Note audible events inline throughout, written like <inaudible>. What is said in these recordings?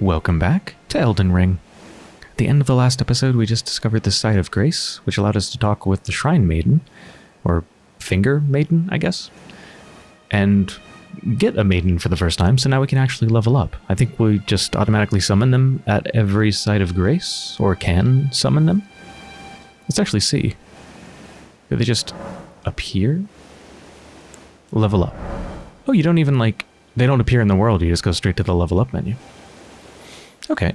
Welcome back to Elden Ring. At the end of the last episode, we just discovered the Site of Grace, which allowed us to talk with the Shrine Maiden, or Finger Maiden, I guess, and get a Maiden for the first time, so now we can actually level up. I think we just automatically summon them at every Site of Grace, or can summon them. Let's actually see. Do they just appear? Level up. Oh, you don't even like, they don't appear in the world, you just go straight to the level up menu. Okay.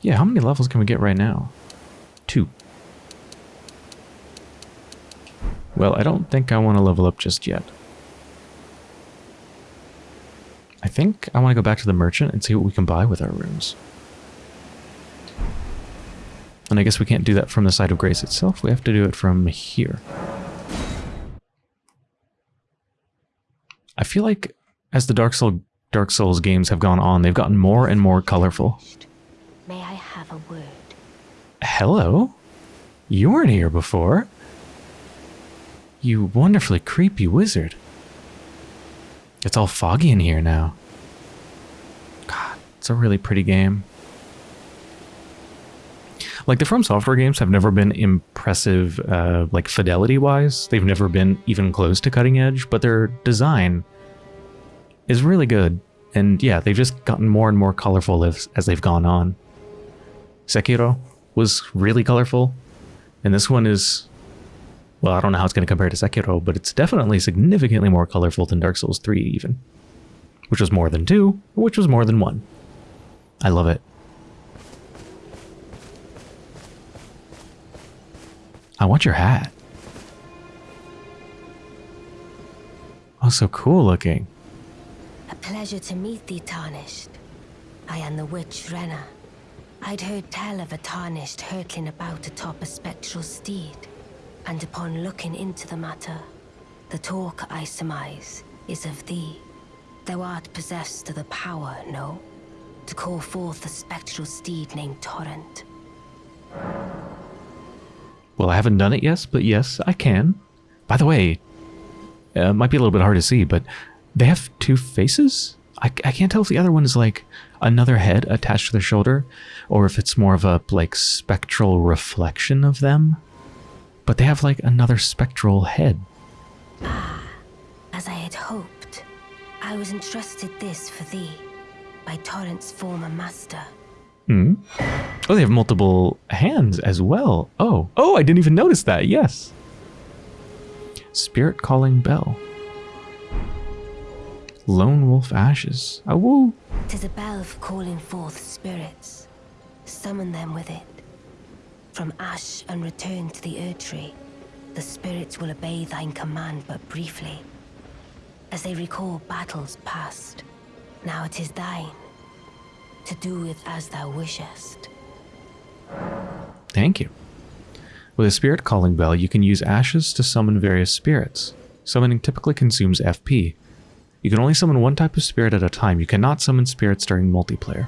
Yeah, how many levels can we get right now? Two. Well, I don't think I want to level up just yet. I think I want to go back to the merchant and see what we can buy with our runes. And I guess we can't do that from the site of grace itself. We have to do it from here. I feel like as the Dark Soul Dark Souls games have gone on, they've gotten more and more colorful. May I have a word? Hello? You weren't here before. You wonderfully creepy wizard. It's all foggy in here now. God, it's a really pretty game. Like the From Software games have never been impressive, uh, like fidelity-wise. They've never been even close to cutting edge, but their design is really good. And yeah, they've just gotten more and more colorful as, as they've gone on. Sekiro was really colorful, and this one is, well, I don't know how it's going to compare to Sekiro, but it's definitely significantly more colorful than Dark Souls 3 even. Which was more than 2, which was more than 1. I love it. I want your hat. Oh, so cool looking. A pleasure to meet thee, Tarnished. I am the witch Renna. I'd heard tell of a Tarnished hurtling about atop a spectral steed, and upon looking into the matter, the talk I surmise is of thee. Thou art possessed of the power, no? To call forth a spectral steed named Torrent. Well, I haven't done it yet, but yes, I can. By the way, uh, it might be a little bit hard to see, but they have two faces? I, I can't tell if the other one is like another head attached to their shoulder, or if it's more of a like spectral reflection of them. But they have like another spectral head. Ah, as I had hoped, I was entrusted this for thee by Torrent's former master. Hmm. Oh, they have multiple hands as well. Oh, oh, I didn't even notice that. Yes. Spirit calling bell. Lone wolf ashes. Ah, woo. Tis a bell for calling forth spirits. Summon them with it. From ash and return to the Erd Tree, the spirits will obey thine command but briefly. As they recall battles past, now it is thine. To do with as thou wishest. Thank you. With a spirit calling bell, you can use ashes to summon various spirits. Summoning typically consumes FP. You can only summon one type of spirit at a time. You cannot summon spirits during multiplayer.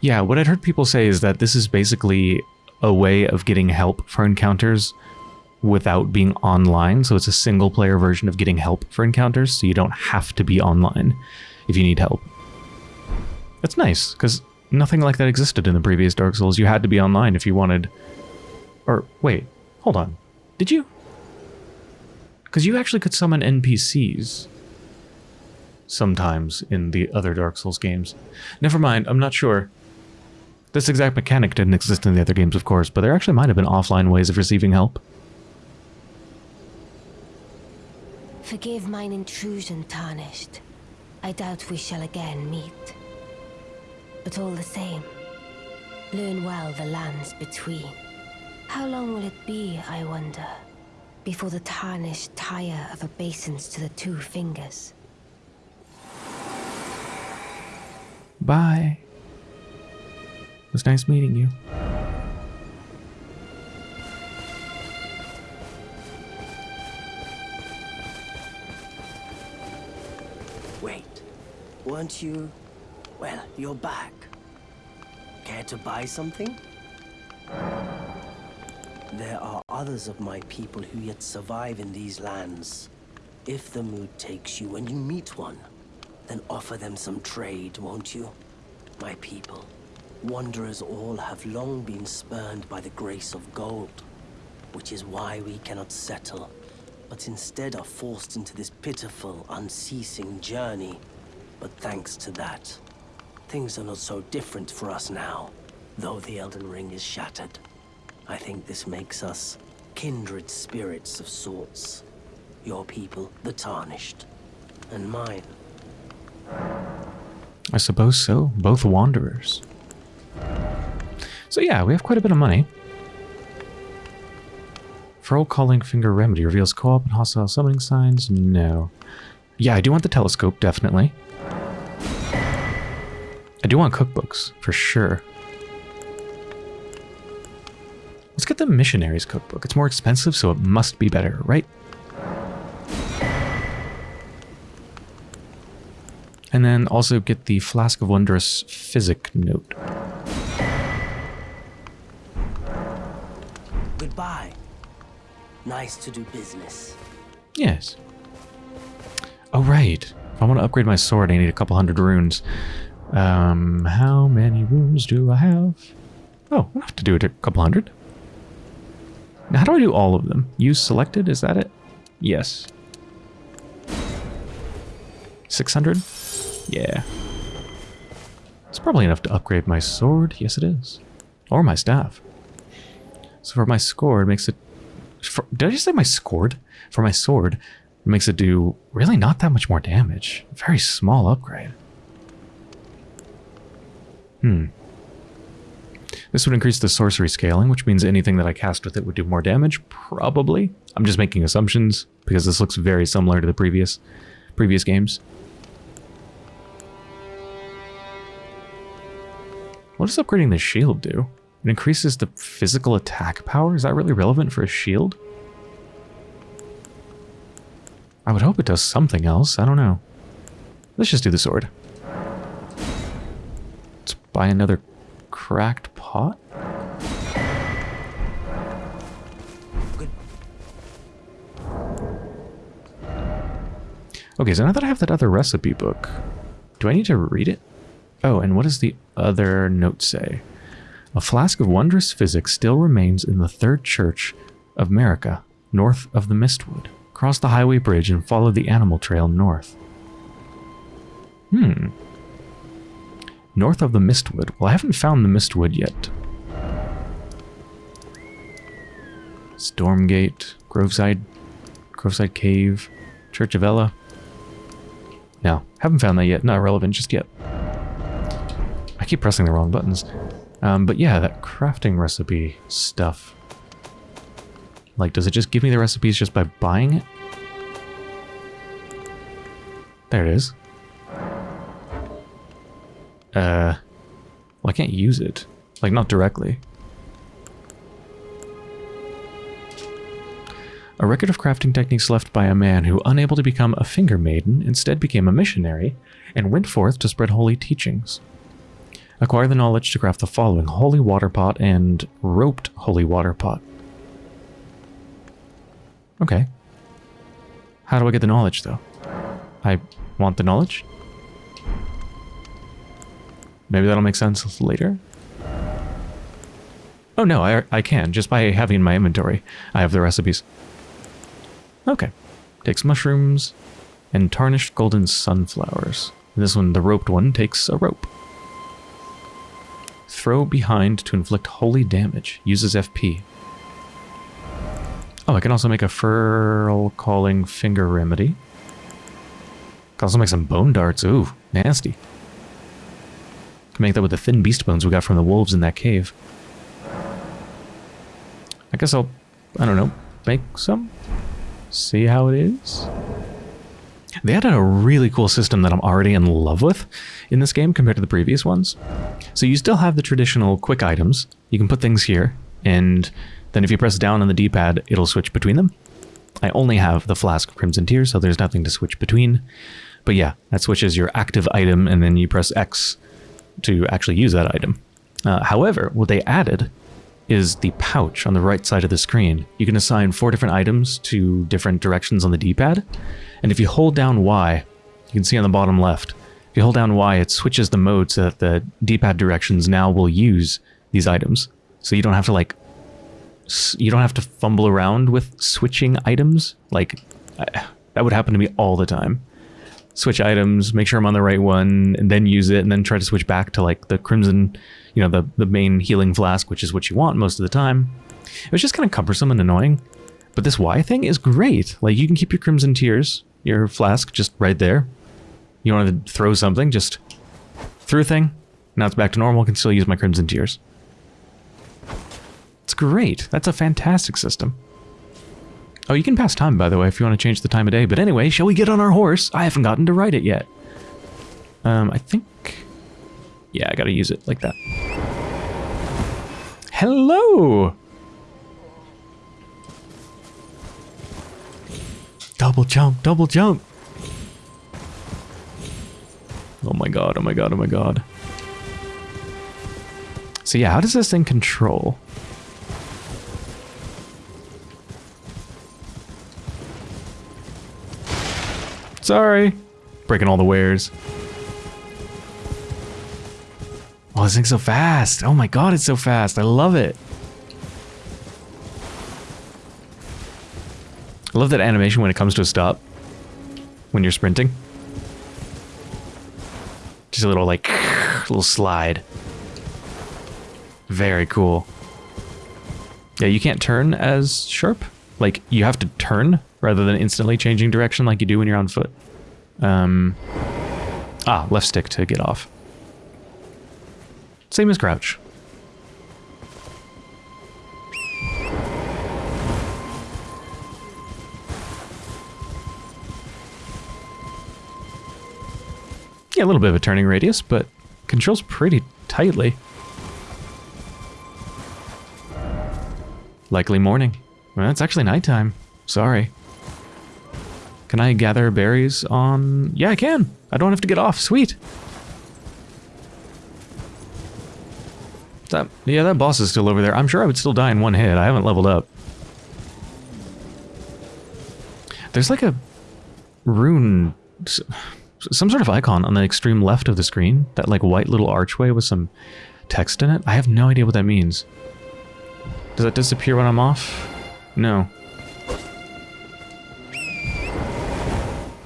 Yeah, what I'd heard people say is that this is basically a way of getting help for encounters without being online. So it's a single player version of getting help for encounters, so you don't have to be online if you need help. That's nice, because nothing like that existed in the previous Dark Souls. You had to be online if you wanted... Or, wait, hold on. Did you? Because you actually could summon NPCs sometimes in the other Dark Souls games. Never mind, I'm not sure. This exact mechanic didn't exist in the other games, of course, but there actually might have been offline ways of receiving help. Forgive mine intrusion, Tarnished. I doubt we shall again meet. But all the same, learn well the lands between. How long will it be, I wonder, before the Tarnished tire of obeisance to the two fingers? Bye. It was nice meeting you. Wait, weren't you... Well, you're back. Care to buy something? There are others of my people who yet survive in these lands. If the mood takes you when you meet one, Then offer them some trade, won't you? My people, wanderers all have long been spurned by the grace of gold, which is why we cannot settle, but instead are forced into this pitiful, unceasing journey. But thanks to that, things are not so different for us now, though the Elden Ring is shattered. I think this makes us kindred spirits of sorts. Your people, the Tarnished, and mine. I suppose so. Both wanderers. So yeah, we have quite a bit of money. Furl Calling Finger Remedy reveals co-op and hostile summoning signs? No. Yeah, I do want the telescope, definitely. I do want cookbooks, for sure. Let's get the Missionaries cookbook. It's more expensive, so it must be better, right? And then also get the Flask of Wondrous Physic note. Goodbye. Nice to do business. Yes. Oh, right. If I want to upgrade my sword, I need a couple hundred runes. Um, how many runes do I have? Oh, I have to do it a couple hundred. Now, how do I do all of them? Use selected, is that it? Yes. 600? Yeah. It's probably enough to upgrade my sword. Yes, it is. Or my staff. So for my sword, it makes it... For, did I just say my sword? For my sword, it makes it do really not that much more damage. Very small upgrade. Hmm. This would increase the sorcery scaling, which means anything that I cast with it would do more damage, probably. I'm just making assumptions, because this looks very similar to the previous previous games. What does upgrading the shield do? It increases the physical attack power? Is that really relevant for a shield? I would hope it does something else. I don't know. Let's just do the sword. Let's buy another cracked pot. Good. Okay, so now that I have that other recipe book, do I need to read it? Oh, and what is the other notes say? A flask of wondrous physics still remains in the third church of Marika, north of the Mistwood. Cross the highway bridge and follow the animal trail north. Hmm. North of the Mistwood. Well, I haven't found the Mistwood yet. Stormgate, Groveside, Groveside Cave, Church of Elleh. No, haven't found that yet. Not relevant just yet. I keep pressing the wrong buttons. Um, but yeah, that crafting recipe stuff. Like, does it just give me the recipes just by buying it? There it is. Uh, well, I can't use it. Like, not directly. A record of crafting techniques left by a man who, unable to become a finger maiden, instead became a missionary and went forth to spread holy teachings. Acquire the knowledge to craft the following Holy Water Pot and Roped Holy Water Pot. Okay. How do I get the knowledge, though? I want the knowledge? Maybe that'll make sense later? Oh no, I, I can, just by having in my inventory. I have the recipes. Okay. Takes mushrooms and tarnished golden sunflowers. This one, the roped one, takes a rope. Throw behind to inflict holy damage. Uses FP. Oh, I can also make a Furl Calling Finger Remedy. Can also make some bone darts. Ooh, nasty. Can make that with the thin beast bones we got from the wolves in that cave. I guess I'll, I don't know, make some? See how it is? They added a really cool system that I'm already in love with in this game compared to the previous ones. So you still have the traditional quick items. You can put things here, and then if you press down on the D-pad, it'll switch between them. I only have the Flask of Crimson Tears, so there's nothing to switch between. But yeah, that switches your active item, and then you press X to actually use that item. Uh, however, what they added is the pouch on the right side of the screen. You can assign four different items to different directions on the D-pad, and if you hold down Y, You can see on the bottom left. If you hold down Y, it switches the mode so that the D-pad directions now will use these items. So you don't have to like, you don't have to fumble around with switching items. Like, that would happen to me all the time. Switch items, make sure I'm on the right one, and then use it, and then try to switch back to like the crimson, you know, the, the main healing flask, which is what you want most of the time. It was just kind of cumbersome and annoying. But this Y thing is great. Like, you can keep your Crimson Tears, your flask, just right there. You want to throw something, just throw a thing. Now it's back to normal, I can still use my Crimson Tears. It's great. That's a fantastic system. Oh, you can pass time, by the way, if you want to change the time of day. But anyway, shall we get on our horse? I haven't gotten to ride it yet. Um, I think... Yeah, I gotta use it like that. Hello! Double jump, double jump. Oh my god, oh my god, oh my god. So yeah, how does this thing control? Sorry. Breaking all the wares. Oh, this thing's so fast. Oh my god, it's so fast. I love it. I love that animation when it comes to a stop. When you're sprinting. Just a little like, <sighs> little slide. Very cool. Yeah, you can't turn as sharp. Like, you have to turn rather than instantly changing direction like you do when you're on foot. Um, ah, left stick to get off. Same as crouch. Yeah, a little bit of a turning radius, but controls pretty tightly. Likely morning. Well, it's actually nighttime. Sorry. Can I gather berries on... Yeah, I can. I don't have to get off. Sweet. That, yeah, that boss is still over there. I'm sure I would still die in one hit. I haven't leveled up. There's like a rune some sort of icon on the extreme left of the screen. That like white little archway with some text in it. I have no idea what that means. Does that disappear when I'm off? No.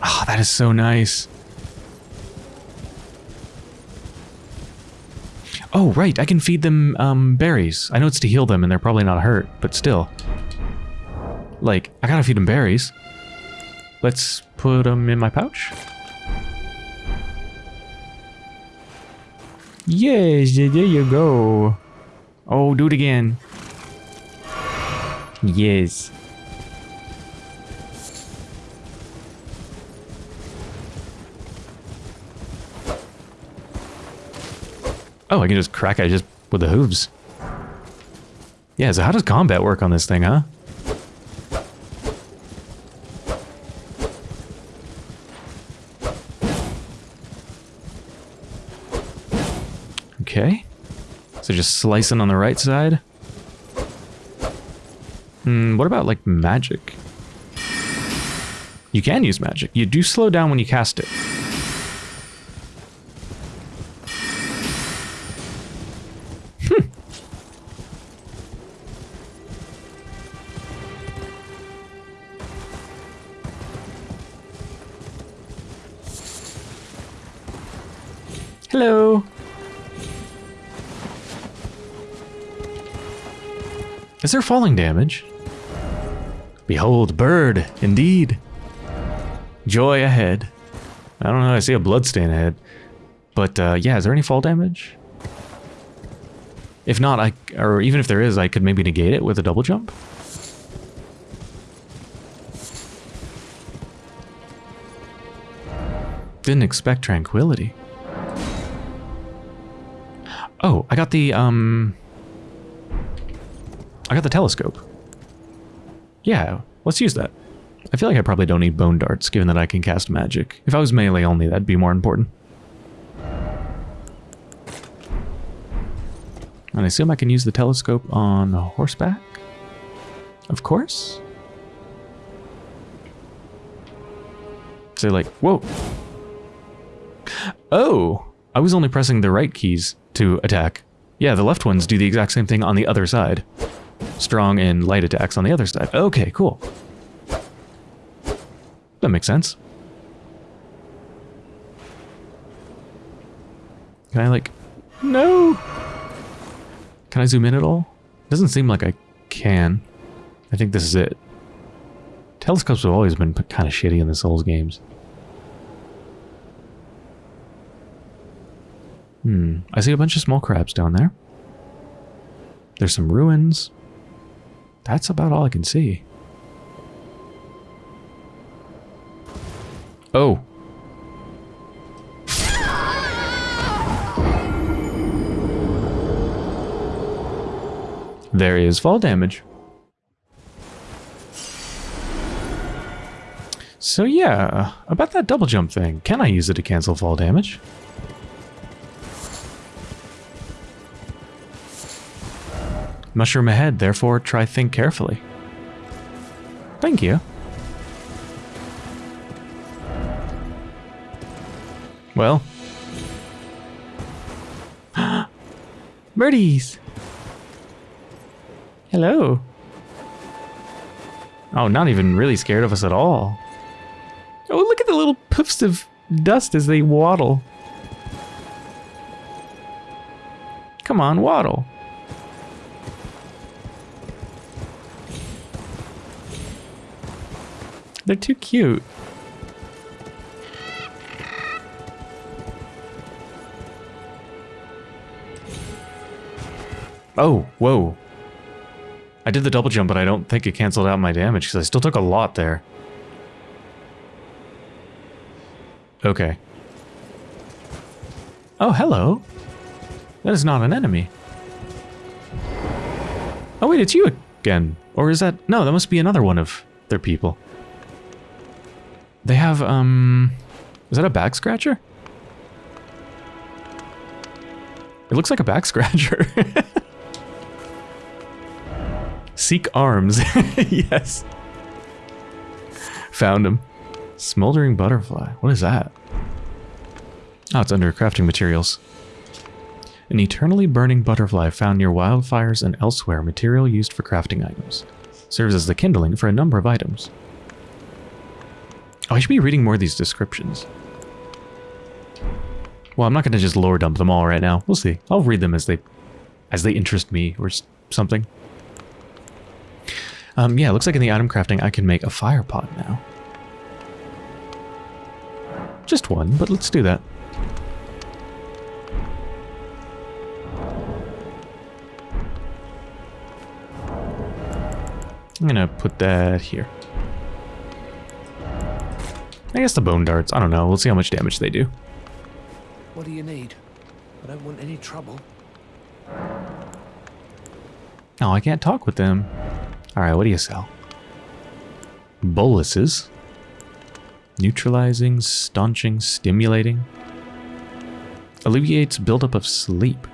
Oh, that is so nice. Oh, right, I can feed them um, berries. I know it's to heal them and they're probably not hurt, but still. Like, I gotta feed them berries. Let's put them in my pouch. Yes, there you go. Oh, do it again. Yes. Oh, I can just crack it just with the hooves. Yeah, so how does combat work on this thing, huh? Okay. So just slicing on the right side. Hmm, what about like magic? You can use magic. You do slow down when you cast it. Is there falling damage? Behold, bird, indeed. Joy ahead. I don't know, I see a bloodstain ahead. But, uh, yeah, is there any fall damage? If not, I, or even if there is, I could maybe negate it with a double jump. Didn't expect tranquility. Oh, I got the, um, I got the telescope. Yeah, let's use that. I feel like I probably don't need bone darts, given that I can cast magic. If I was melee only, that'd be more important. And I assume I can use the telescope on horseback? Of course? So like, whoa! Oh, I was only pressing the right keys to attack. Yeah, the left ones do the exact same thing on the other side. Strong and light attacks on the other side. Okay, cool. That makes sense. Can I like... No! Can I zoom in at all? Doesn't seem like I can. I think this is it. Telescopes have always been kind of shitty in the Souls games. Hmm. I see a bunch of small crabs down there. There's some ruins. That's about all I can see. Oh. There is fall damage. So yeah, about that double jump thing. Can I use it to cancel fall damage? Mushroom ahead, therefore try think carefully. Thank you. Well. <gasps> Birdies! Hello. Oh, not even really scared of us at all. Oh, look at the little puffs of dust as they waddle. Come on, waddle. They're too cute. Oh, whoa. I did the double jump, but I don't think it canceled out my damage because I still took a lot there. Okay. Oh, hello. That is not an enemy. Oh, wait, it's you again. Or is that... No, that must be another one of their people. They have, um... Is that a back scratcher? It looks like a back <laughs> scratcher. Seek arms. <laughs> yes. Found him. Smoldering butterfly. What is that? Oh, it's under crafting materials. An eternally burning butterfly found near wildfires and elsewhere, material used for crafting items. Serves as the kindling for a number of items. Oh, I should be reading more of these descriptions. Well, I'm not going to just lore dump them all right now. We'll see. I'll read them as they as they interest me or something. Um, yeah, looks like in the item crafting I can make a fire pot now. Just one, but let's do that. I'm gonna put that here. I guess the bone darts. I don't know. We'll see how much damage they do. What do you need? I don't want any trouble. Oh, I can't talk with them. Alright, what do you sell? Boluses. Neutralizing, staunching, stimulating. Alleviates buildup of sleep.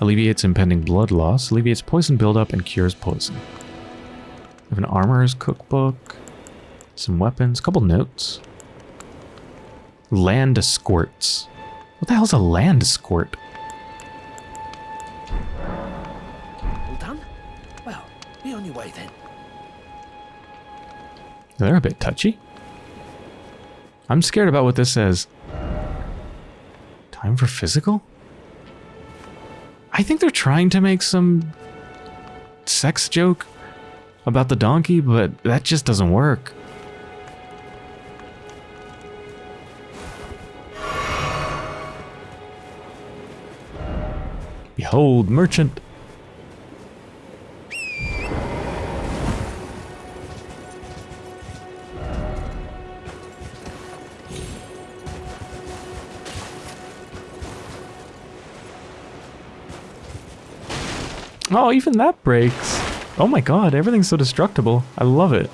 Alleviates impending blood loss. Alleviates poison buildup and cures poison. We have an armorer's cookbook. Some weapons. couple notes. Land escorts. What the hell's a land escort? All done? Well, be on your way then. They're a bit touchy. I'm scared about what this says. Time for physical? I think they're trying to make some sex joke about the donkey, but that just doesn't work. Behold, merchant. Oh, even that breaks. Oh my god, everything's so destructible. I love it.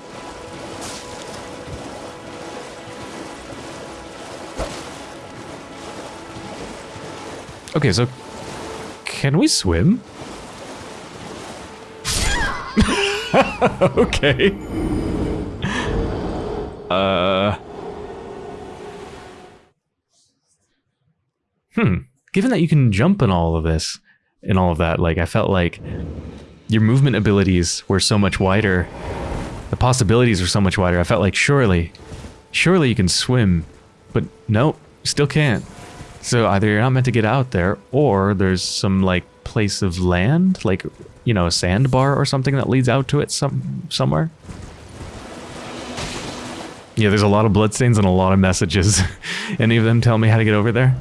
Okay, so can we swim? <laughs> okay. Uh hmm, given that you can jump in all of this and all of that, like I felt like your movement abilities were so much wider. The possibilities were so much wider. I felt like surely, surely you can swim, but nope, still can't. So either you're not meant to get out there, or there's some like place of land, like you know, a sandbar or something that leads out to it some somewhere. Yeah, there's a lot of bloodstains and a lot of messages. <laughs> Any of them tell me how to get over there?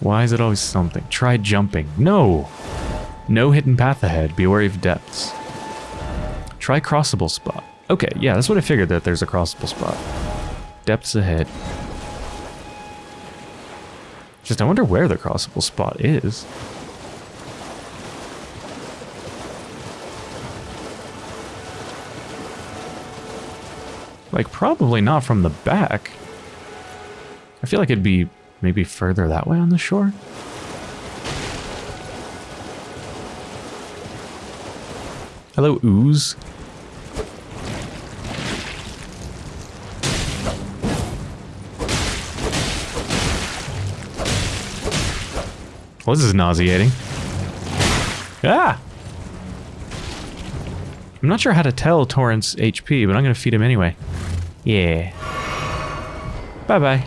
Why is it always something? Try jumping. No! No hidden path ahead. Be wary of depths. Try crossable spot. Okay, yeah, that's what I figured, that there's a crossable spot. Depths ahead. Just, I wonder where the crossable spot is. Like, probably not from the back. I feel like it'd be maybe further that way on the shore. Hello, ooze. Well, this is nauseating. Ah! I'm not sure how to tell Torrent's HP, but I'm to feed him anyway. Yeah. Bye-bye.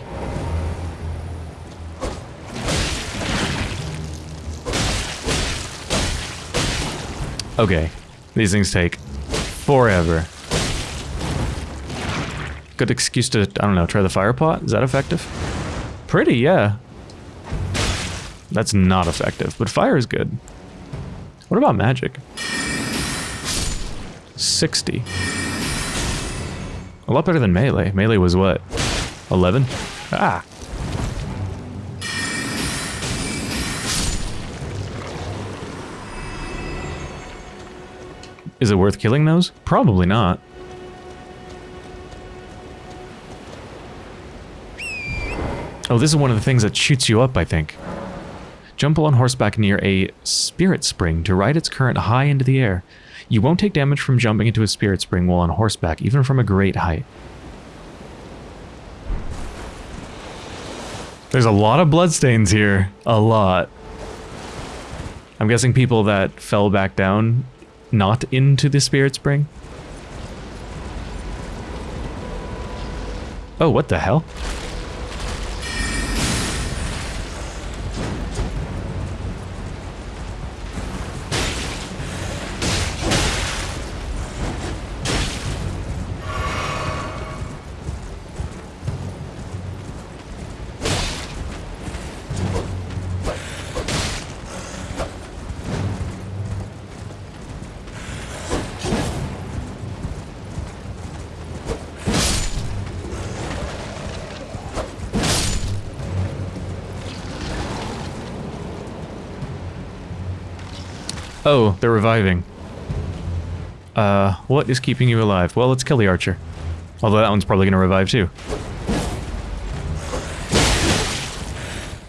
Okay. These things take forever. Good excuse to, I don't know, try the fire pot? Is that effective? Pretty, yeah. That's not effective, but fire is good. What about magic? 60. A lot better than melee. Melee was what? 11? Ah! Is it worth killing those? Probably not. Oh, this is one of the things that shoots you up, I think. Jump on horseback near a spirit spring to ride its current high into the air. You won't take damage from jumping into a spirit spring while on horseback, even from a great height. There's a lot of bloodstains here. A lot. I'm guessing people that fell back down not into the spirit spring. Oh, what the hell? Oh, they're reviving. Uh, what is keeping you alive? Well, let's kill the archer. Although that one's probably going to revive too.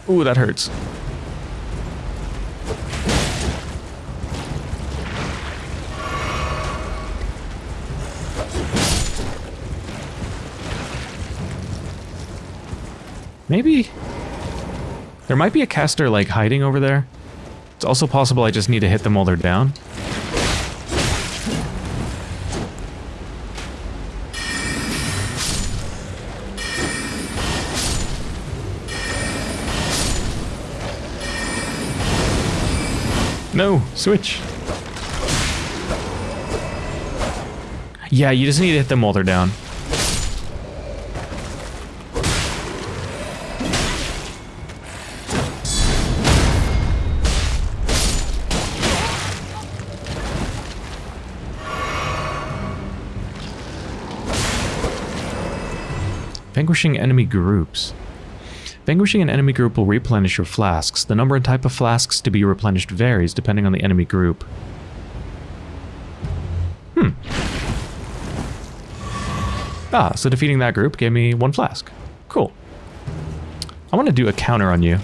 Ooh, that hurts. Maybe... There might be a caster, like, hiding over there. It's also possible I just need to hit them while they're down. No, switch. Yeah, you just need to hit them while they're down. Vanquishing enemy groups. Vanquishing an enemy group will replenish your flasks. The number and type of flasks to be replenished varies depending on the enemy group. Hmm. Ah, so defeating that group gave me one flask. Cool. I want to do a counter on you.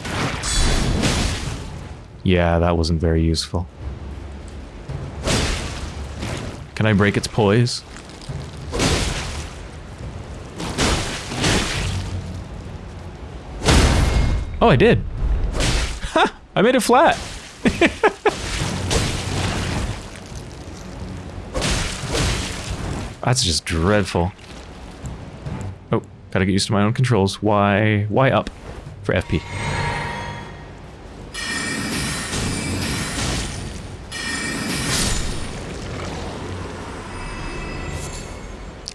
Yeah, that wasn't very useful. Can I break its poise? Oh, I did. Ha! I made it flat. <laughs> That's just dreadful. Oh, gotta get used to my own controls. Why, why up for FP?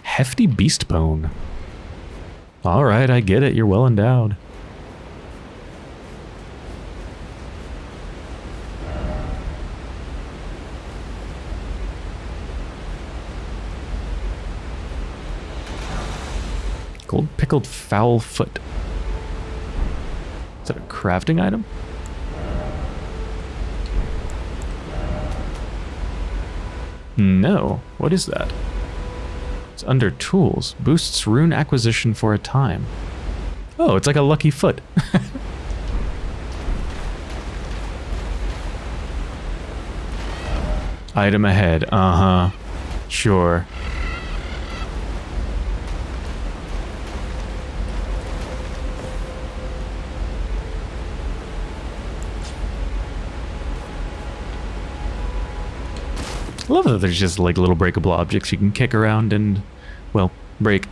Hefty beast bone. All right, I get it. You're well endowed. Pickled fowl foot. Is that a crafting item? No. What is that? It's under tools. Boosts rune acquisition for a time. Oh, it's like a lucky foot. <laughs> Item ahead. Uh-huh. Sure. There's just like little breakable objects you can kick around and, well, break.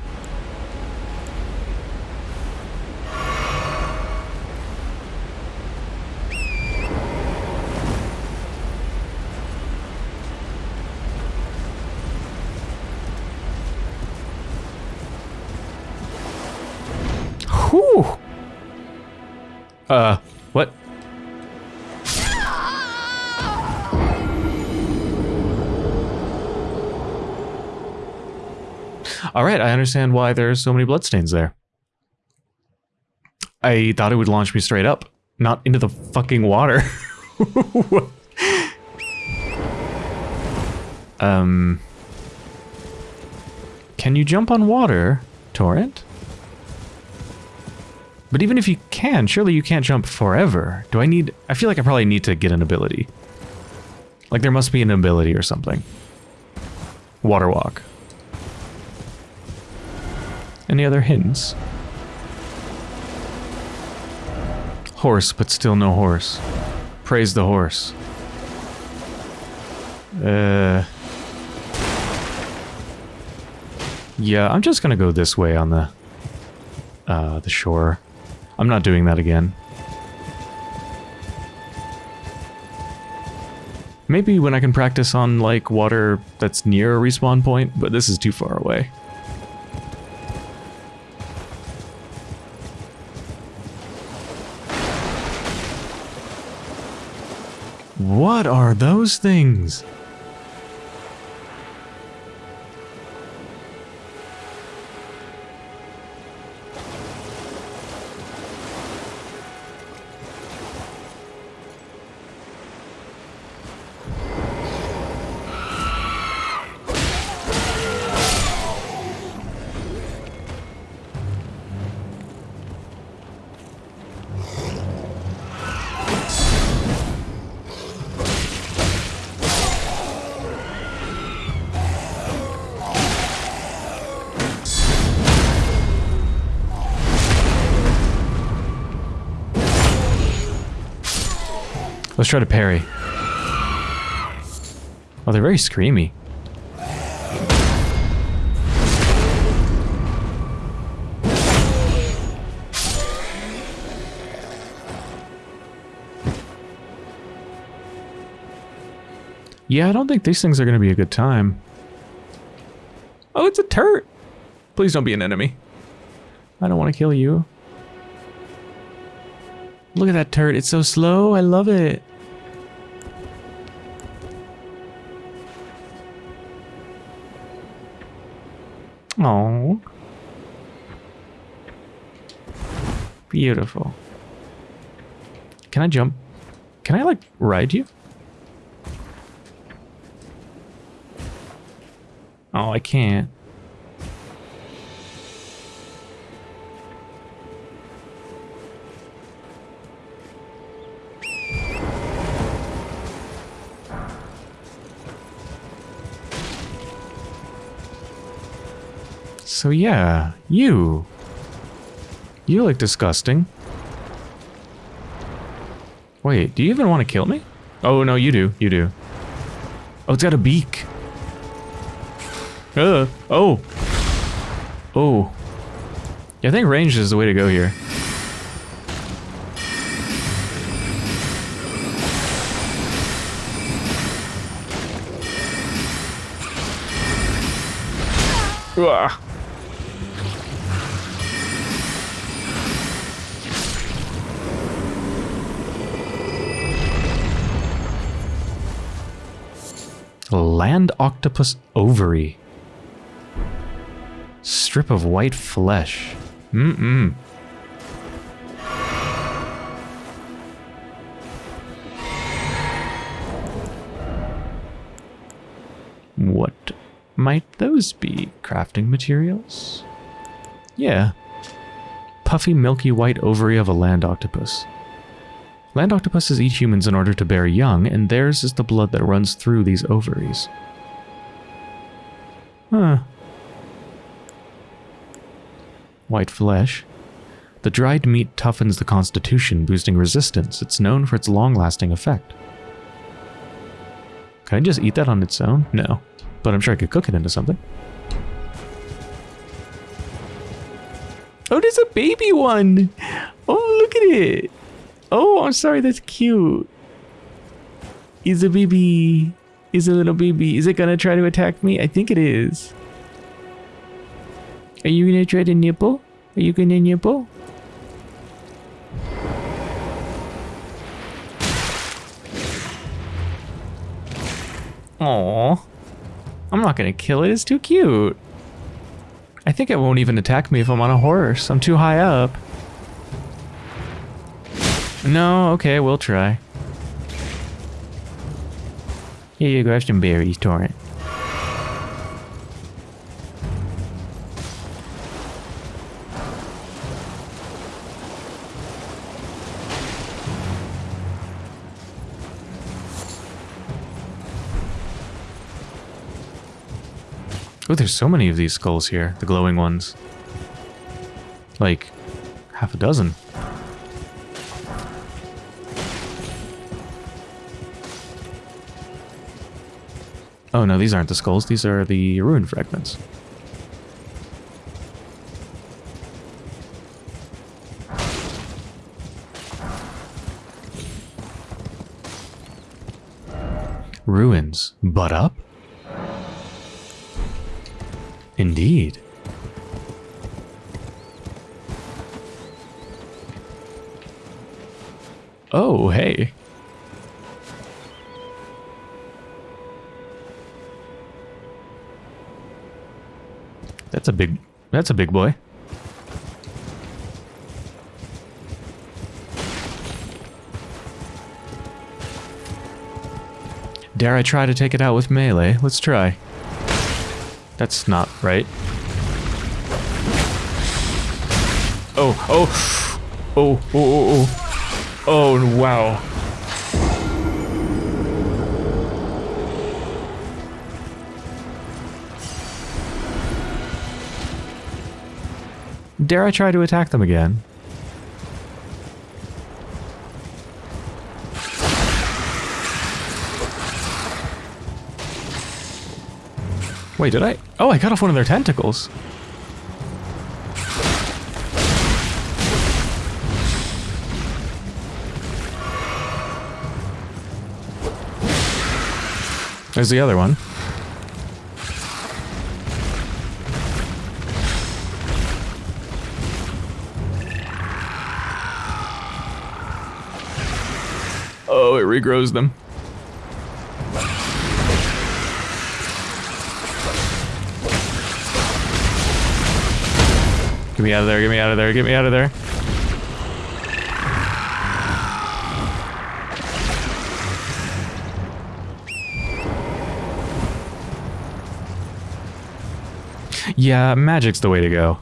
All right, I understand why there's so many bloodstains there. I thought it would launch me straight up, not into the fucking water. <laughs> um, can you jump on water, Torrent? But even if you can, surely you can't jump forever. Do I need... I feel like I probably need to get an ability. Like there must be an ability or something. Water walk. Any other hints? Horse, but still no horse. Praise the horse. Uh... Yeah, I'm just gonna go this way on the... Uh, the shore. I'm not doing that again. Maybe when I can practice on, like, water that's near a respawn point, but this is too far away. What are those things? Let's try to parry. Oh, they're very screamy. Yeah, I don't think these things are going to be a good time. Oh, it's a turret. Please don't be an enemy. I don't want to kill you. Look at that turret. It's so slow. I love it. Oh. Beautiful. Can I jump? Can I, like, ride you? Oh, I can't. So yeah, you. You look disgusting. Wait, do you even want to kill me? Oh, no, you do. You do. Oh, it's got a beak. Uh, oh. Oh. Yeah, I think ranged is the way to go here. Uah. Land octopus ovary. Strip of white flesh. Mm-mm. What might those be? Crafting materials? Yeah. Puffy milky white ovary of a land octopus. Land octopuses eat humans in order to bear young, and theirs is the blood that runs through these ovaries. Huh. White flesh. The dried meat toughens the constitution, boosting resistance. It's known for its long-lasting effect. Can I just eat that on its own? No. But I'm sure I could cook it into something. Oh, there's a baby one! Oh, look at it! Oh, I'm sorry, that's cute. Is a baby. Is a little baby. Is it gonna try to attack me? I think it is. Are you gonna try to nipple? Are you gonna nipple? Aww. I'm not gonna kill it, it's too cute. I think it won't even attack me if I'm on a horse. I'm too high up. No, okay, we'll try. Here you go, have some berries, Torrent. Oh, there's so many of these skulls here, the glowing ones. Like, half a dozen. Oh no, these aren't the skulls, these are the ruin fragments. Ruins, but up? Indeed. Oh, hey. That's a big that's a big boy. Dare I try to take it out with melee? Let's try. That's not right. Oh, oh, oh, oh, oh, oh, oh, oh wow. Dare I try to attack them again? Wait, did I? Oh, I cut off one of their tentacles. There's the other one. Regrows them. Get me out of there, get me out of there, get me out of there. Yeah, magic's the way to go.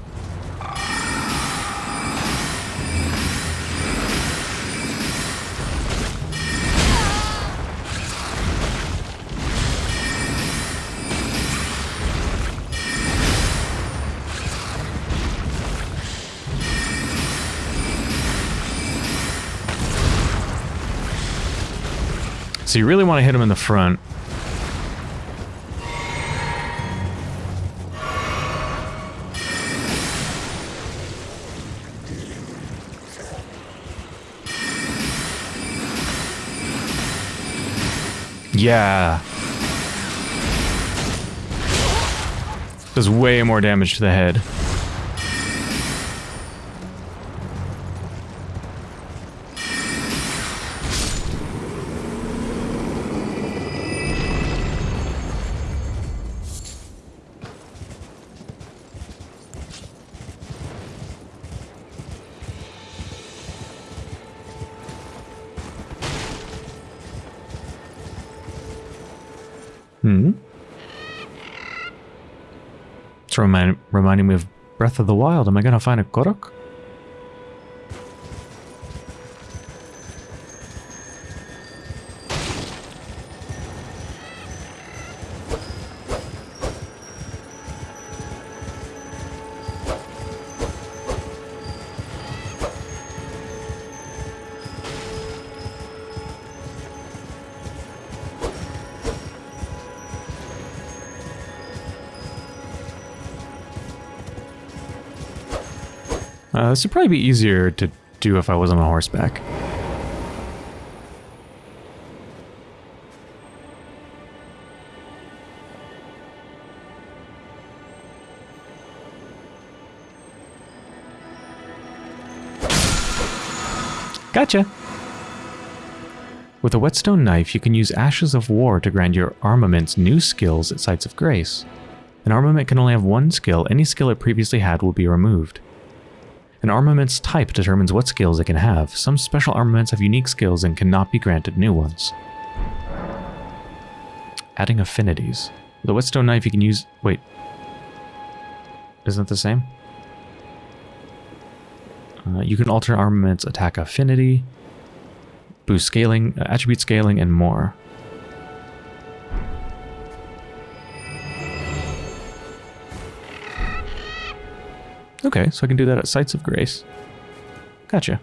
So you really want to hit him in the front. Yeah. Does way more damage to the head. Remind, reminding me of Breath of the Wild. Am I gonna find a Korok? Uh, this would probably be easier to do if I was on a horseback. Gotcha! With a whetstone knife, you can use Ashes of War to grant your armaments new skills at Sites of Grace. An armament can only have one skill. Any skill it previously had will be removed. An armament's type determines what skills it can have. Some special armaments have unique skills and cannot be granted new ones. Adding affinities. The whetstone knife you can use... Wait. Isn't it the same? Uh, you can alter armament's attack affinity, boost scaling, uh, attribute scaling, and more. Okay, so I can do that at Sites of Grace. Gotcha.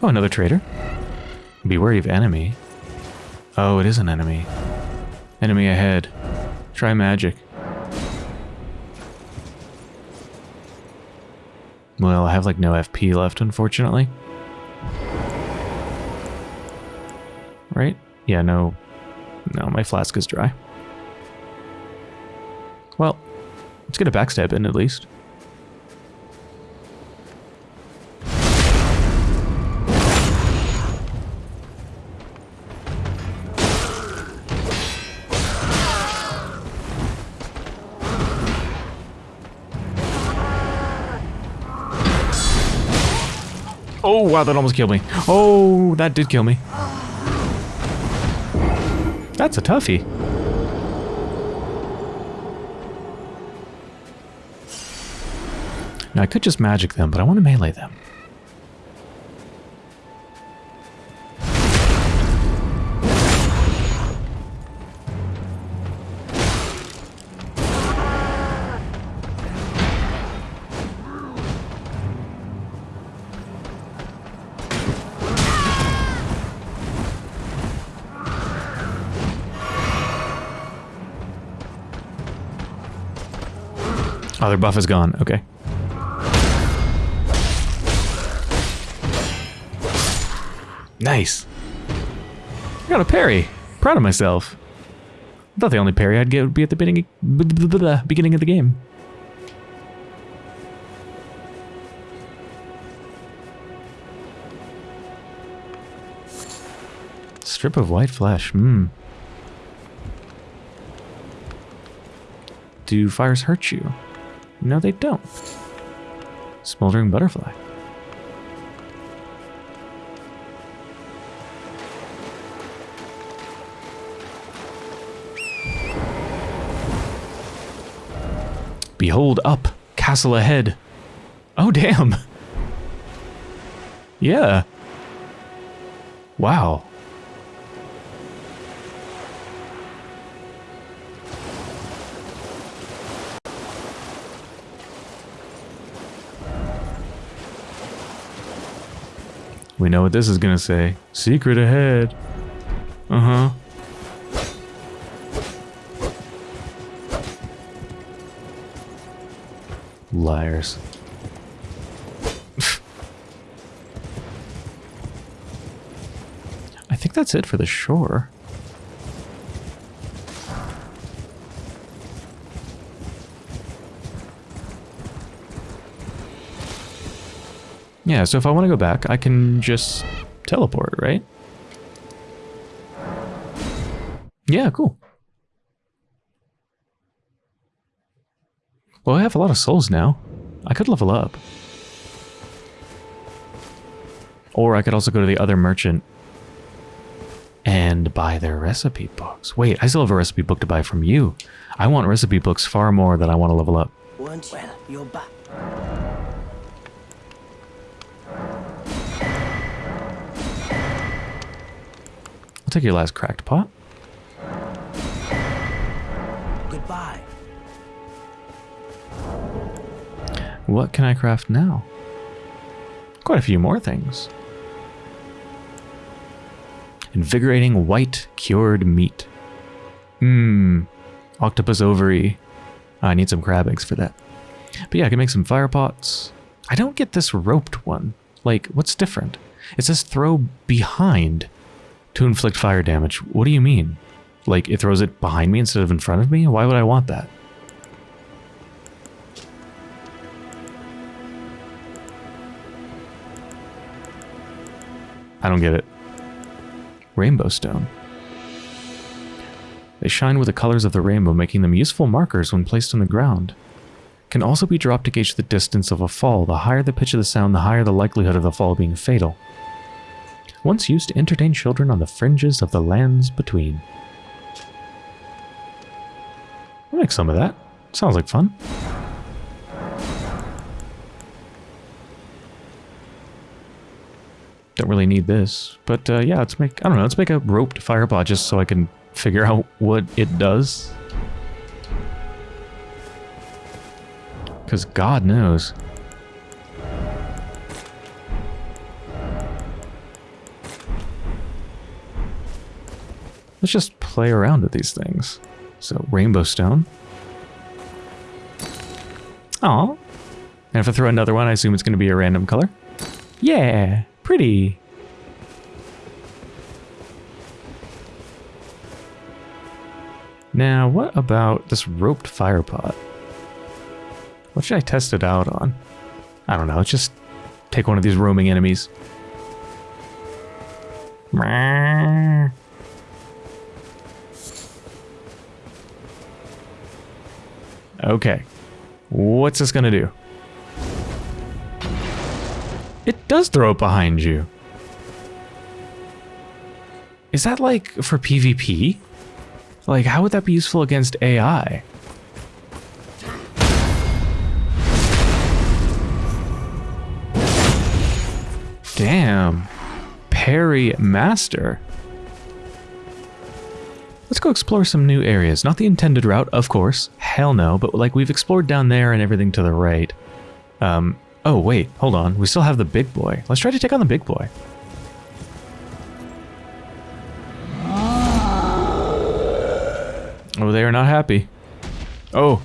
Oh, another traitor. Be wary of enemy. Oh, it is an enemy. Enemy ahead. Try magic. Well, I have like no FP left, unfortunately. Right? Yeah, no. No, my flask is dry. Well, let's get a backstab in at least. Oh, wow, that almost killed me. Oh, that did kill me. That's a toughie. Now, I could just magic them, but I want to melee them. Oh, their buff is gone. Okay. Nice. I got a parry. Proud of myself. I thought the only parry I'd get would be at the beginning, beginning of the game. Strip of white flesh. Hmm. Do fires hurt you? No, they don't. Smoldering butterfly. Behold up, castle ahead. Oh, damn. Yeah. Wow. We know what this is gonna say. Secret ahead. Uh-huh. Liars. <laughs> I think that's it for the shore. Yeah, so if I want to go back, I can just teleport, right? Yeah, cool. Well, I have a lot of souls now. I could level up. Or I could also go to the other merchant and buy their recipe books. Wait, I still have a recipe book to buy from you. I want recipe books far more than I want to level up. Weren't? Well, you're back. I'll take your last cracked pot. Goodbye. What can I craft now? Quite a few more things. Invigorating white cured meat. Mmm. Octopus ovary. I need some crab eggs for that. But yeah, I can make some fire pots. I don't get this roped one. Like, what's different? It says throw behind to inflict fire damage. What do you mean? Like, it throws it behind me instead of in front of me? Why would I want that? I don't get it. Rainbow stone. They shine with the colors of the rainbow, making them useful markers when placed on the ground. Can also be dropped to gauge the distance of a fall. The higher the pitch of the sound, the higher the likelihood of the fall being fatal. Once used to entertain children on the fringes of the lands between. I'll make some of that. Sounds like fun. Don't really need this, but uh, yeah, let's make, I don't know, let's make a roped firepot just so I can figure out what it does. Because God knows. Let's just play around with these things. So, rainbow stone. Aw. And if I throw another one, I assume it's going to be a random color. Yeah, pretty. Now, what about this roped fire pot? What should I test it out on? I don't know, let's just take one of these roaming enemies. Okay. What's this gonna do? It does throw it behind you. Is that like for PvP? Like, how would that be useful against AI? Damn. Parry Master. Go explore some new areas. Not the intended route, of course. Hell no, but like we've explored down there and everything to the right. Um, oh wait, hold on. We still have the big boy. Let's try to take on the big boy. Oh, they are not happy. Oh.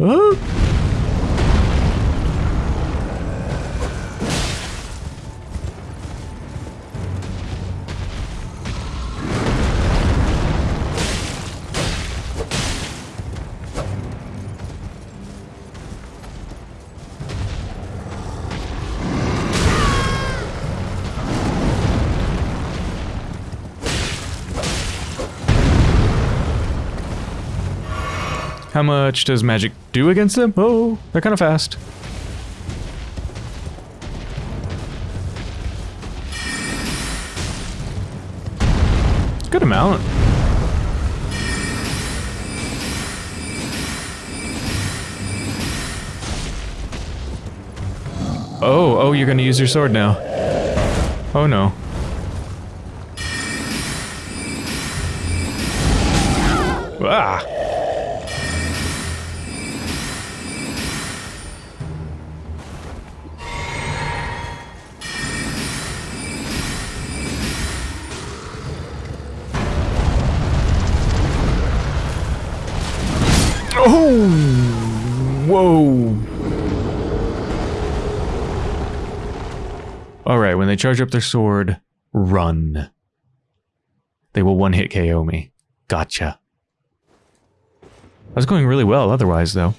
Oh. How much does magic do against them? Oh, they're kind of fast. Good amount. Oh, oh, you're gonna use your sword now. Oh no. They charge up their sword, run. They will one-hit KO me. Gotcha. I was going really well otherwise, though.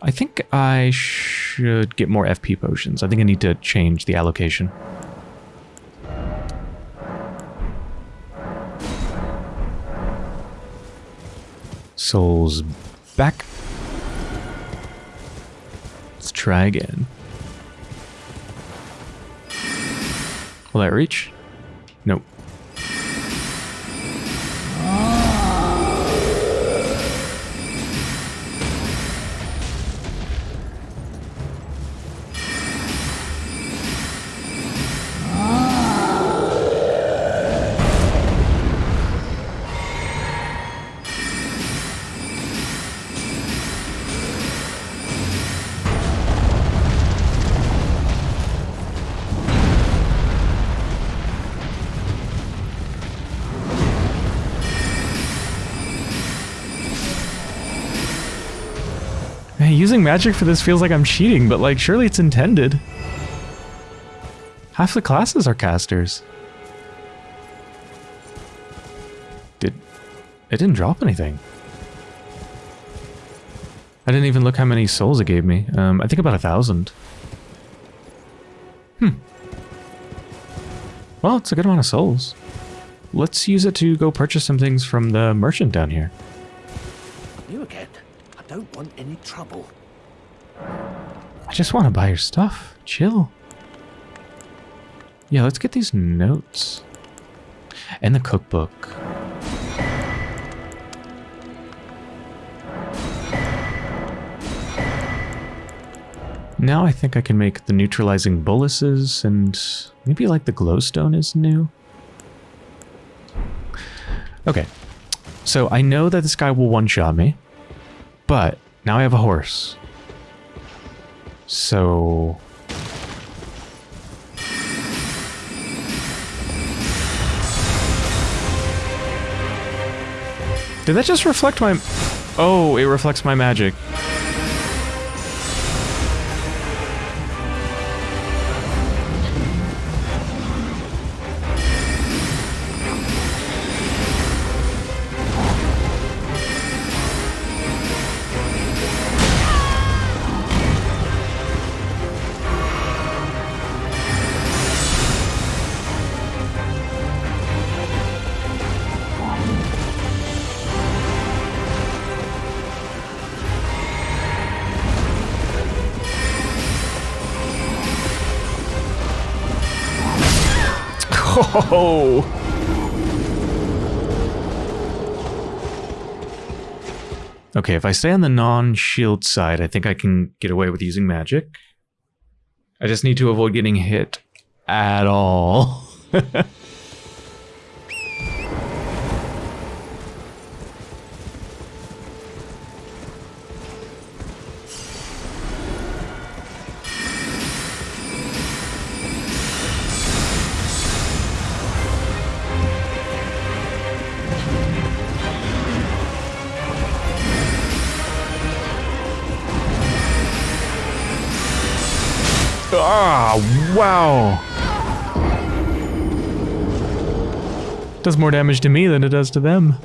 I think I should get more FP potions. I think I need to change the allocation. Souls back. Let's try again. Will that reach? Nope. Using magic for this feels like I'm cheating, but like surely it's intended. Half the classes are casters. Did it didn't drop anything. I didn't even look how many souls it gave me. Um, I think about a thousand. Hmm. Well, it's a good amount of souls. Let's use it to go purchase some things from the merchant down here. I just want to buy your stuff. Chill. Yeah, let's get these notes. And the cookbook. Now I think I can make the neutralizing boluses and maybe like the glowstone is new. Okay. So I know that this guy will one-shot me, but now I have a horse. So... Did that just reflect my... Oh, it reflects my magic. Okay, if I stay on the non-shield side, I think I can get away with using magic. I just need to avoid getting hit at all. <laughs> Ah, wow. Does more damage to me than it does to them.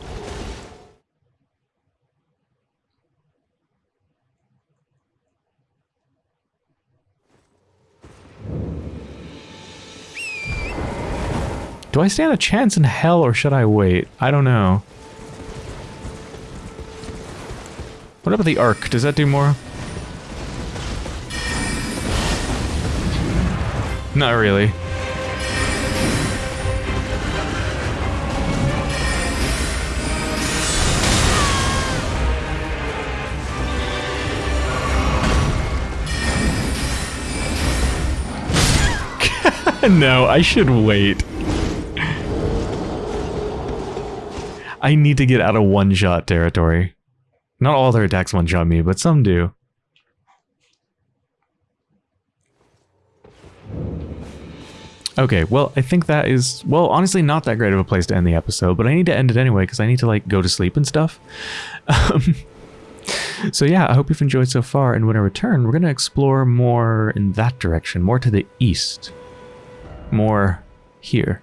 Do I stand a chance in hell or should I wait? I don't know. What about the arc? Does that do more? Not really. <laughs> no, I should wait. I need to get out of one-shot territory. Not all their attacks one-shot me, but some do. Okay, well, I think that is, well, honestly, not that great of a place to end the episode, but I need to end it anyway because I need to, like, go to sleep and stuff. <laughs> Um, so, yeah, I hope you've enjoyed so far, and when I return, we're going to explore more in that direction, more to the east. More here.